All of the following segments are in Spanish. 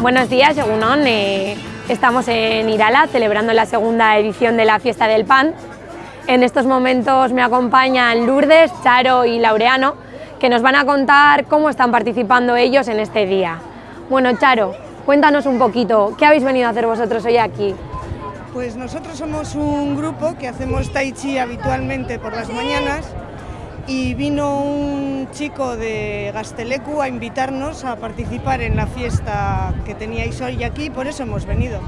Buenos días, según eh, estamos en Irala celebrando la segunda edición de la Fiesta del Pan. En estos momentos me acompañan Lourdes, Charo y Laureano, que nos van a contar cómo están participando ellos en este día. Bueno, Charo, cuéntanos un poquito, ¿qué habéis venido a hacer vosotros hoy aquí? Pues nosotros somos un grupo que hacemos tai chi habitualmente por las mañanas y vino un chico de Gastelecu a invitarnos a participar en la fiesta que teníais hoy aquí, por eso hemos venido.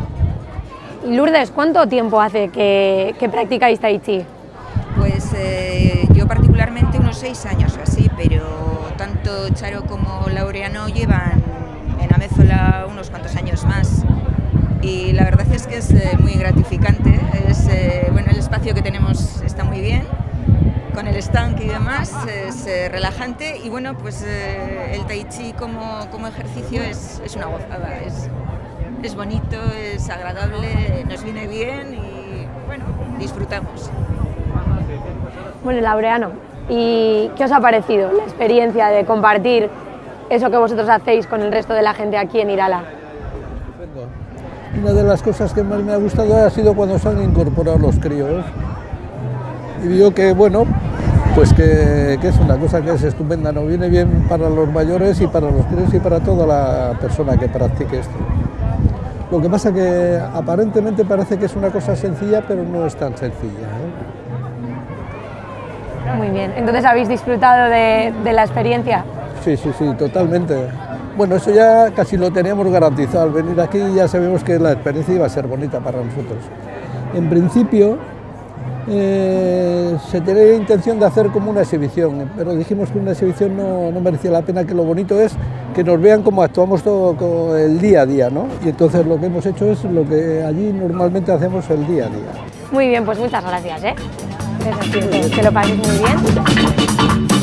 Lourdes, ¿cuánto tiempo hace que, que practicáis Tai Chi? Pues eh, yo particularmente unos seis años o así, pero tanto Charo como Laureano llevan en Amézola unos cuantos años más. Y la verdad es que es eh, muy gratificante, es, eh, bueno, el espacio que tenemos está muy bien, con el estanque y demás, es eh, relajante y bueno, pues eh, el tai chi como, como ejercicio es, es una gozada, es, es bonito, es agradable, nos viene bien y bueno, disfrutamos. Bueno, Laureano, ¿y qué os ha parecido la experiencia de compartir eso que vosotros hacéis con el resto de la gente aquí en Irala? Una de las cosas que más me ha gustado ha sido cuando se han incorporado los críos. Y digo que, bueno, pues que, que, es una cosa que es estupenda, ¿no? Viene bien para los mayores y para los críos y para toda la persona que practique esto. Lo que pasa que aparentemente parece que es una cosa sencilla, pero no es tan sencilla. ¿eh? Muy bien, entonces habéis disfrutado de, de la experiencia. Sí, sí, sí, totalmente. Bueno, eso ya casi lo teníamos garantizado. Al venir aquí ya sabemos que la experiencia iba a ser bonita para nosotros. En principio, eh, se tenía intención de hacer como una exhibición, pero dijimos que una exhibición no, no, merecía la pena, que lo bonito es que nos vean cómo actuamos todo el día a día, ¿no? Y entonces lo que hemos hecho es lo que allí normalmente hacemos el día a día. Muy bien, pues muchas gracias, ¿eh? Que lo paséis muy bien.